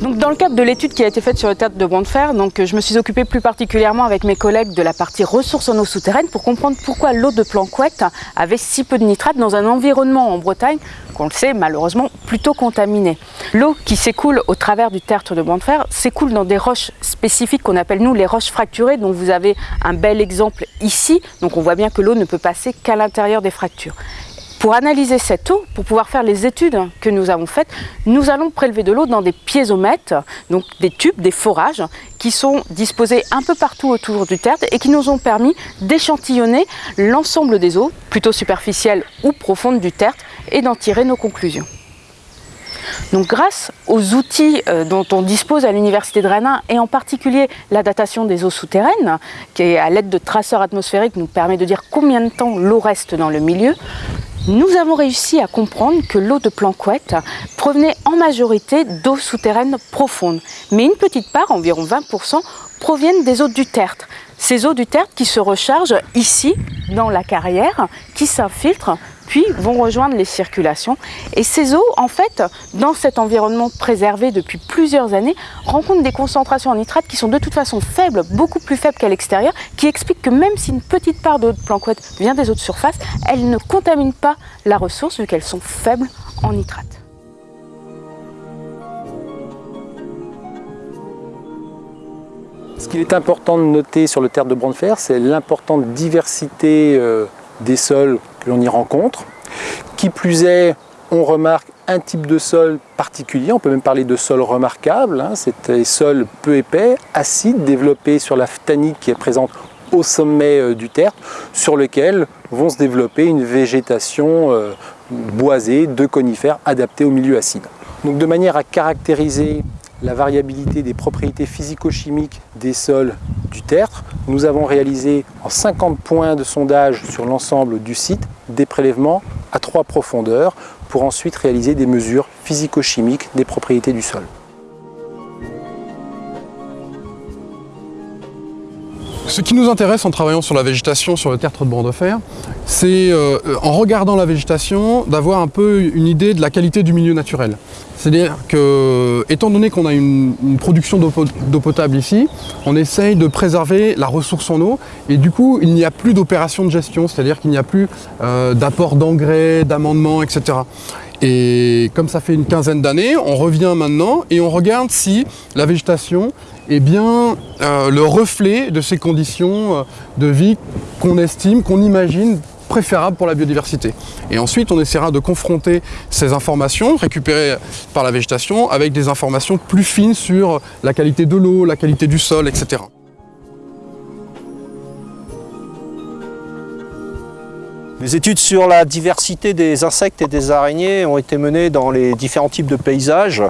Dans le cadre de l'étude qui a été faite sur le tertre de Fer, donc, je me suis occupée plus particulièrement avec mes collègues de la partie ressources en eau souterraine pour comprendre pourquoi l'eau de Planquette avait si peu de nitrates dans un environnement en Bretagne qu'on le sait malheureusement plutôt contaminé. L'eau qui s'écoule au travers du tertre de Fer s'écoule dans des roches spécifiques qu'on appelle nous les roches fracturées dont vous avez un bel exemple ici. Donc on voit bien que l'eau ne peut passer qu'à l'intérieur des fractures. Pour analyser cette eau, pour pouvoir faire les études que nous avons faites, nous allons prélever de l'eau dans des piézomètres, donc des tubes, des forages, qui sont disposés un peu partout autour du tertre et qui nous ont permis d'échantillonner l'ensemble des eaux, plutôt superficielles ou profondes du tertre, et d'en tirer nos conclusions. Donc grâce aux outils euh, dont on dispose à l'Université de Rennes et en particulier la datation des eaux souterraines, qui à l'aide de traceurs atmosphériques nous permet de dire combien de temps l'eau reste dans le milieu, nous avons réussi à comprendre que l'eau de Planquette provenait en majorité d'eau souterraine profonde, mais une petite part, environ 20%, proviennent des eaux du tertre. Ces eaux du tertre qui se rechargent ici, dans la carrière, qui s'infiltrent puis vont rejoindre les circulations. Et ces eaux, en fait, dans cet environnement préservé depuis plusieurs années, rencontrent des concentrations en nitrate qui sont de toute façon faibles, beaucoup plus faibles qu'à l'extérieur, qui expliquent que même si une petite part d'eau de planquette vient des eaux de surface, elles ne contaminent pas la ressource vu qu'elles sont faibles en nitrate. Ce qu'il est important de noter sur le terre de Brandefer, c'est l'importante diversité euh, des sols que y rencontre. Qui plus est, on remarque un type de sol particulier, on peut même parler de sol remarquable, hein. c'est des sols peu épais, acides, développés sur la phtanite qui est présente au sommet euh, du tertre, sur lequel vont se développer une végétation euh, boisée de conifères adaptés au milieu acide. Donc de manière à caractériser la variabilité des propriétés physico-chimiques des sols du tertre. Nous avons réalisé en 50 points de sondage sur l'ensemble du site des prélèvements à trois profondeurs pour ensuite réaliser des mesures physico-chimiques des propriétés du sol. Ce qui nous intéresse en travaillant sur la végétation sur le tertre de de Fer, c'est euh, en regardant la végétation d'avoir un peu une idée de la qualité du milieu naturel. C'est-à-dire que, étant donné qu'on a une, production d'eau potable ici, on essaye de préserver la ressource en eau et du coup il n'y a plus d'opération de gestion, c'est-à-dire qu'il n'y a plus euh, d'apport d'engrais, d'amendements, etc. Et comme ça fait une quinzaine d'années, on revient maintenant et on regarde si la végétation est bien euh, le reflet de ces conditions euh, de vie qu'on estime, qu'on imagine préférables pour la biodiversité. Et ensuite, on essaiera de confronter ces informations récupérées par la végétation avec des informations plus fines sur la qualité de l'eau, la qualité du sol, etc. Les études sur la diversité des insectes et des araignées ont été menées dans les différents types de paysages.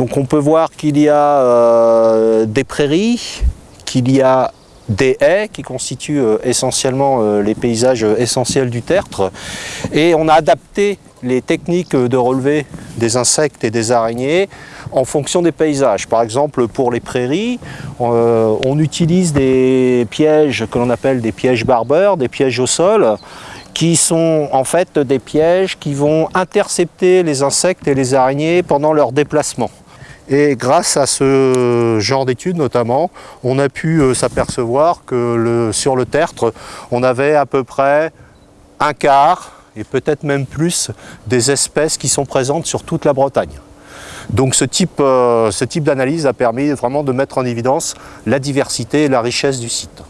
Donc on peut voir qu'il y a euh, des prairies, qu'il y a des haies qui constituent euh, essentiellement euh, les paysages essentiels du tertre. Et on a adapté les techniques de relevé des insectes et des araignées en fonction des paysages. Par exemple, pour les prairies, on utilise des pièges que l'on appelle des pièges barbeurs, des pièges au sol, qui sont en fait des pièges qui vont intercepter les insectes et les araignées pendant leur déplacement. Et grâce à ce genre d'études notamment, on a pu euh, s'apercevoir que sur le tertre, on avait à peu près un quart, et peut-être même plus, des espèces qui sont présentes sur toute la Bretagne. Donc ce type, euh, ce type d'analyse a permis vraiment de mettre en évidence la diversité et la richesse du site.